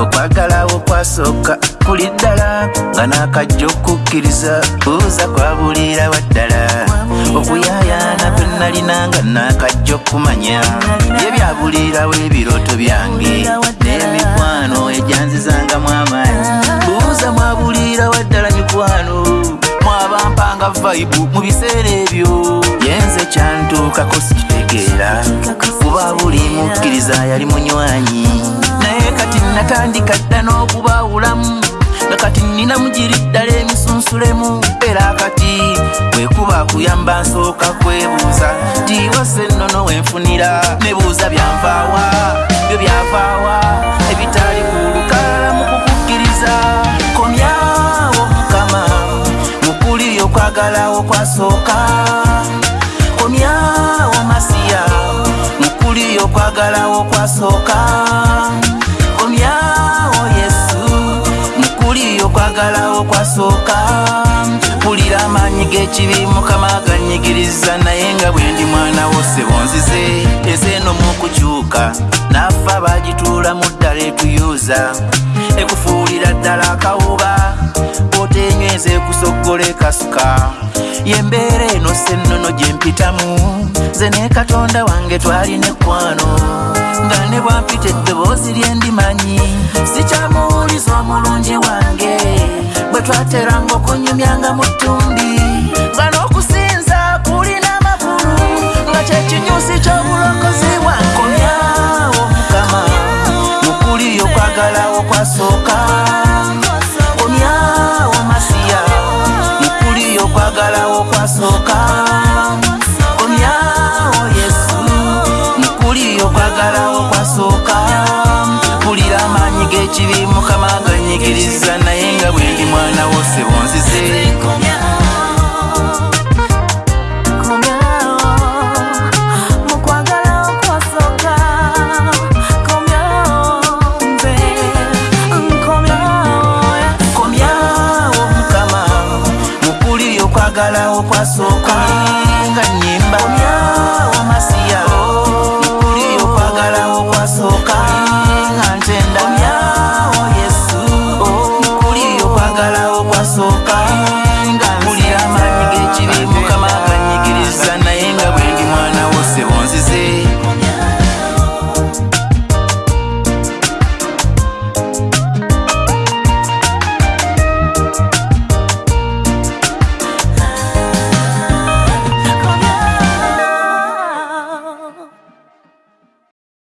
okwagala okwasooka kuli ddala nga n'akajja okukkiriza buuza kwabuulirawa ddala okuyaayaana kwennalina nga n'akajja okumanya yebyabuulirawo ebirooto byange n'emikwano egyanzizangamu amaanyi buuza mwabuulirawa ddala mikwano mwabampanga vaibu mu biseera ebyo yenze kyantuukako sikitegeera kuba buli mukkiriza yali munywanyi natandika dda n'okubaawulamu nakati nnina mugiri ddala emisunsulemu era kati bwekuba kuyamba nsooka kwebuuza tiwase nnono wenfunira nebuuza byanvaawa byo byavaawa ebitali ku lukalala mu kukukkiriza komyawo mukama mu kuli okwagalawo kwasooka komyawo masiya mu kuli okwagalawo kwasooka njagala okwasooka mpulira amaanyi g'ekibi mukama ganyigiriza naye nga bwe ndi mwana wosebonzize ezeeno mu kukyuka naffa bagituula mu ddala etuyuuza ekufuulira ddala akawuba bw'otenyweza ekusoggola ekasuka yembeera eno sennono gye mpitamu ze ne katonda wange twalina ekwano nga ne bwampita eddoboozi lye ndimanyi onyumyanga mu ttumbi bano okusinza kulina amakulu nga kyekinyusi ky'obulokozi bwa nkomyawo mukama mukuli okwagalawo kwasooka komyawo masiya mukuli okwagalawo kwasooka komyawo yesu mukuli okwagalawo kwasooka mpulira amaanyi g'ekibi mukama ganyigiriza na bose bonzize nga nyee